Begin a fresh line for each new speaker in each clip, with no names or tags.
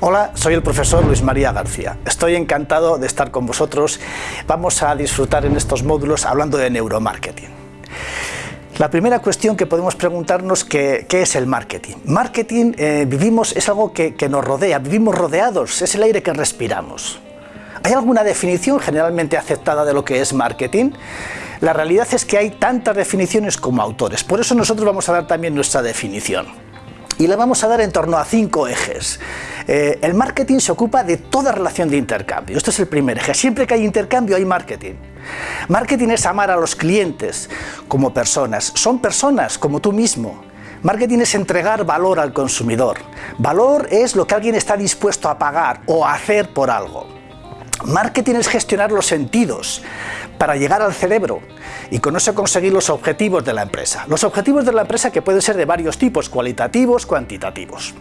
Hola, soy el profesor Luis María García. Estoy encantado de estar con vosotros. Vamos a disfrutar en estos módulos hablando de neuromarketing. La primera cuestión que podemos preguntarnos que, qué es el marketing. Marketing, eh, vivimos, es algo que, que nos rodea, vivimos rodeados, es el aire que respiramos. ¿Hay alguna definición generalmente aceptada de lo que es marketing? La realidad es que hay tantas definiciones como autores, por eso nosotros vamos a dar también nuestra definición. Y la vamos a dar en torno a cinco ejes. Eh, el marketing se ocupa de toda relación de intercambio. Este es el primer eje. Siempre que hay intercambio hay marketing. Marketing es amar a los clientes como personas. Son personas como tú mismo. Marketing es entregar valor al consumidor. Valor es lo que alguien está dispuesto a pagar o a hacer por algo. Marketing es gestionar los sentidos para llegar al cerebro y con eso conseguir los objetivos de la empresa. Los objetivos de la empresa que pueden ser de varios tipos, cualitativos, cuantitativos.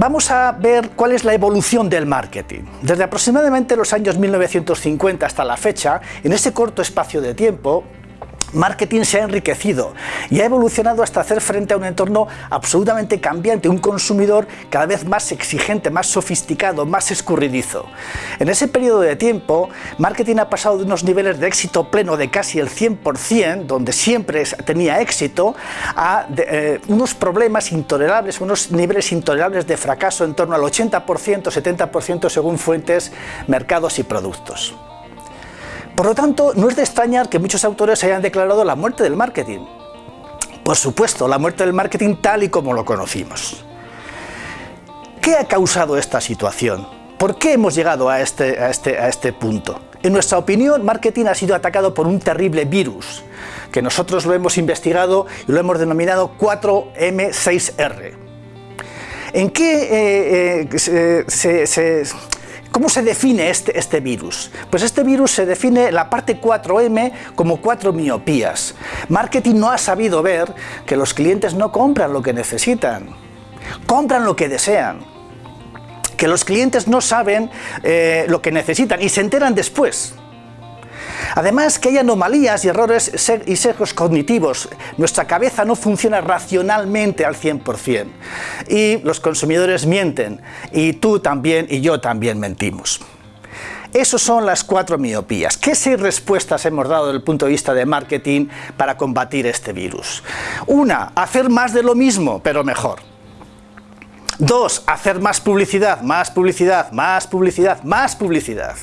Vamos a ver cuál es la evolución del marketing. Desde aproximadamente los años 1950 hasta la fecha, en ese corto espacio de tiempo, marketing se ha enriquecido y ha evolucionado hasta hacer frente a un entorno absolutamente cambiante, un consumidor cada vez más exigente, más sofisticado, más escurridizo. En ese periodo de tiempo, marketing ha pasado de unos niveles de éxito pleno de casi el 100%, donde siempre tenía éxito, a eh, unos problemas intolerables, unos niveles intolerables de fracaso en torno al 80%, 70% según fuentes, mercados y productos. Por lo tanto, no es de extrañar que muchos autores hayan declarado la muerte del marketing. Por supuesto, la muerte del marketing tal y como lo conocimos. ¿Qué ha causado esta situación? ¿Por qué hemos llegado a este, este, este punto? En nuestra opinión, marketing ha sido atacado por un terrible virus, que nosotros lo hemos investigado y lo hemos denominado 4M6R. ¿En qué eh, eh, se, ¿Cómo se define este, este, virus? Pues este virus se define la parte 4M como cuatro miopías. Marketing no ha sabido ver que los clientes no compran lo que necesitan, compran lo que desean. Que los clientes no saben eh, lo que necesitan y se enteran después. Además que hay anomalías y errores y sesgos cognitivos. Nuestra cabeza no funciona racionalmente al 100%. Y los consumidores mienten. Y tú también y yo también mentimos. Esas son las cuatro miopías. ¿Qué seis respuestas hemos dado desde el punto de vista de marketing para combatir este virus? Una, hacer más de lo mismo, pero mejor. Dos, hacer más publicidad, más publicidad, más publicidad, más publicidad.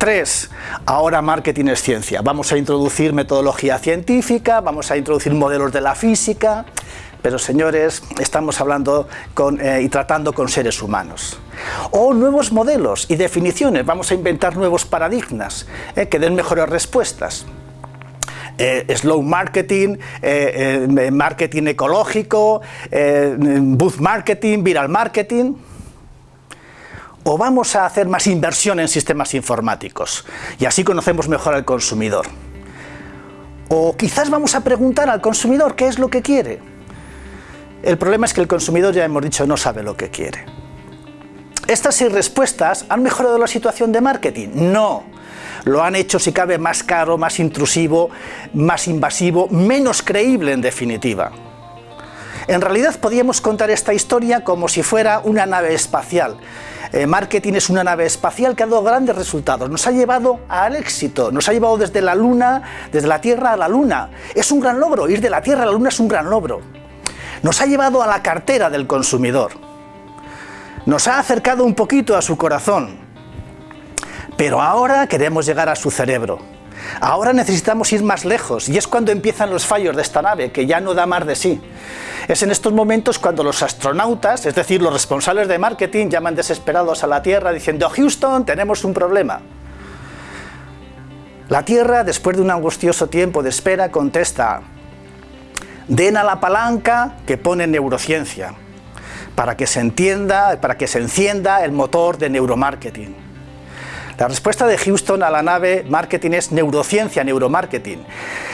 3. Ahora marketing es ciencia. Vamos a introducir metodología científica, vamos a introducir modelos de la física, pero señores, estamos hablando eh, y tratando con seres humanos. O nuevos modelos y definiciones, vamos a inventar nuevos paradigmas eh, que den mejores respuestas. Eh, slow marketing, marketing ecológico, booth marketing, viral marketing o vamos a hacer más inversión en sistemas informáticos y así conocemos mejor al consumidor. O quizás vamos a preguntar al consumidor qué es lo que quiere. El problema es que el consumidor, ya hemos dicho, no sabe lo que quiere. ¿Estas seis respuestas han mejorado la situación de marketing? No. Lo han hecho, si cabe, más caro, más intrusivo, más invasivo, menos creíble en definitiva. En realidad podríamos contar esta historia como si fuera una nave espacial. Eh, marketing es una nave espacial que ha dado grandes resultados, nos ha llevado al éxito, nos ha llevado desde la Luna, desde la Tierra a la Luna. Es un gran logro, ir de la Tierra a la Luna es un gran logro. Nos ha llevado a la cartera del consumidor. Nos ha acercado un poquito a su corazón. Pero ahora queremos llegar a su cerebro. Ahora necesitamos ir más lejos y es cuando empiezan los fallos de esta nave, que ya no da más de sí. Es en estos momentos cuando los astronautas, es decir, los responsables de marketing, llaman desesperados a la Tierra diciendo Houston, tenemos un problema. La Tierra, después de un angustioso tiempo de espera, contesta den a la palanca que pone neurociencia para que se entienda, para que se encienda el motor de neuromarketing. La respuesta de Houston a la nave marketing es neurociencia, neuromarketing.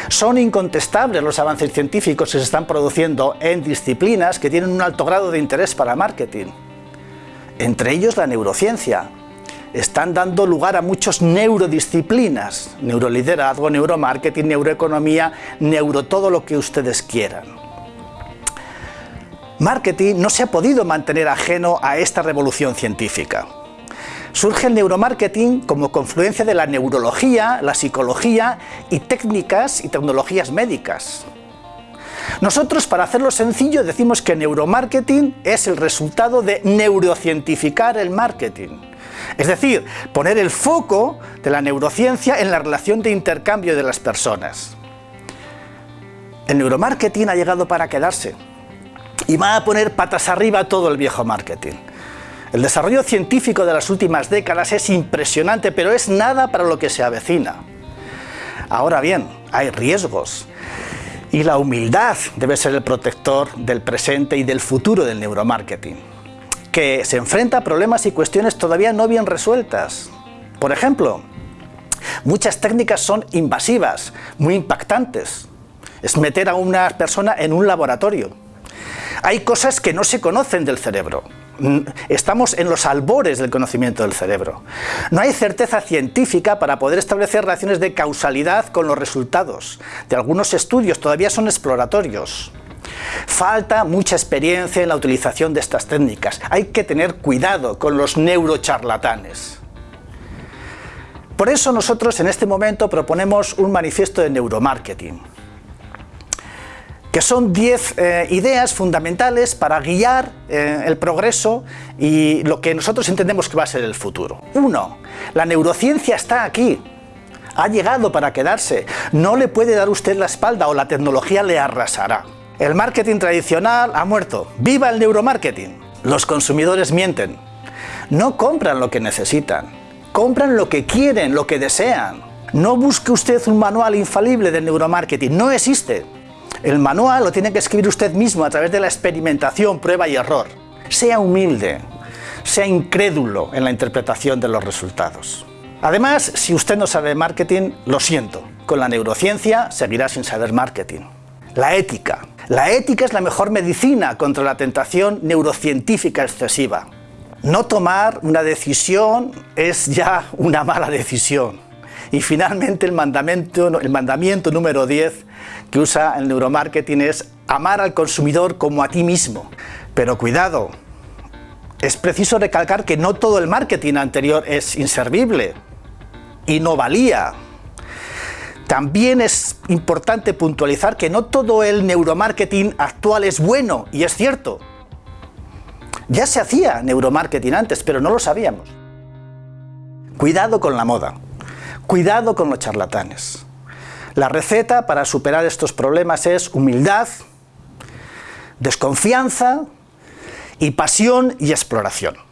Son incontestables los avances científicos que se están produciendo en disciplinas que tienen un alto grado de interés para marketing. Entre ellos la neurociencia. Están dando lugar a muchas neurodisciplinas, neuroliderazgo, neuromarketing, neuroeconomía, neuro todo lo que ustedes quieran. marketing no se ha podido mantener ajeno a esta revolución científica. Surge el neuromarketing como confluencia de la neurología, la psicología y técnicas y tecnologías médicas. Nosotros, para hacerlo sencillo, decimos que neuromarketing es el resultado de neurocientificar el marketing. Es decir, poner el foco de la neurociencia en la relación de intercambio de las personas. El neuromarketing ha llegado para quedarse y va a poner patas arriba todo el viejo marketing. El desarrollo científico de las últimas décadas es impresionante, pero es nada para lo que se avecina. Ahora bien, hay riesgos y la humildad debe ser el protector del presente y del futuro del neuromarketing, que se enfrenta a problemas y cuestiones todavía no bien resueltas. Por ejemplo, muchas técnicas son invasivas, muy impactantes. Es meter a una persona en un laboratorio. Hay cosas que no se conocen del cerebro, estamos en los albores del conocimiento del cerebro. No hay certeza científica para poder establecer relaciones de causalidad con los resultados. De algunos estudios todavía son exploratorios. Falta mucha experiencia en la utilización de estas técnicas. Hay que tener cuidado con los neurocharlatanes. Por eso nosotros en este momento proponemos un manifiesto de neuromarketing que son 10 eh, ideas fundamentales para guiar eh, el progreso y lo que nosotros entendemos que va a ser el futuro. Uno, la neurociencia está aquí, ha llegado para quedarse, no le puede dar usted la espalda o la tecnología le arrasará. El marketing tradicional ha muerto, ¡viva el neuromarketing! Los consumidores mienten, no compran lo que necesitan, compran lo que quieren, lo que desean. No busque usted un manual infalible del neuromarketing, no existe. El manual lo tiene que escribir usted mismo a través de la experimentación, prueba y error. Sea humilde, sea incrédulo en la interpretación de los resultados. Además, si usted no sabe marketing, lo siento, con la neurociencia seguirá sin saber marketing. La ética. La ética es la mejor medicina contra la tentación neurocientífica excesiva. No tomar una decisión es ya una mala decisión. Y finalmente el mandamiento, el mandamiento número 10 que usa el neuromarketing es amar al consumidor como a ti mismo. Pero cuidado, es preciso recalcar que no todo el marketing anterior es inservible y no valía. También es importante puntualizar que no todo el neuromarketing actual es bueno, y es cierto. Ya se hacía neuromarketing antes, pero no lo sabíamos. Cuidado con la moda. Cuidado con los charlatanes. La receta para superar estos problemas es humildad, desconfianza y pasión y exploración.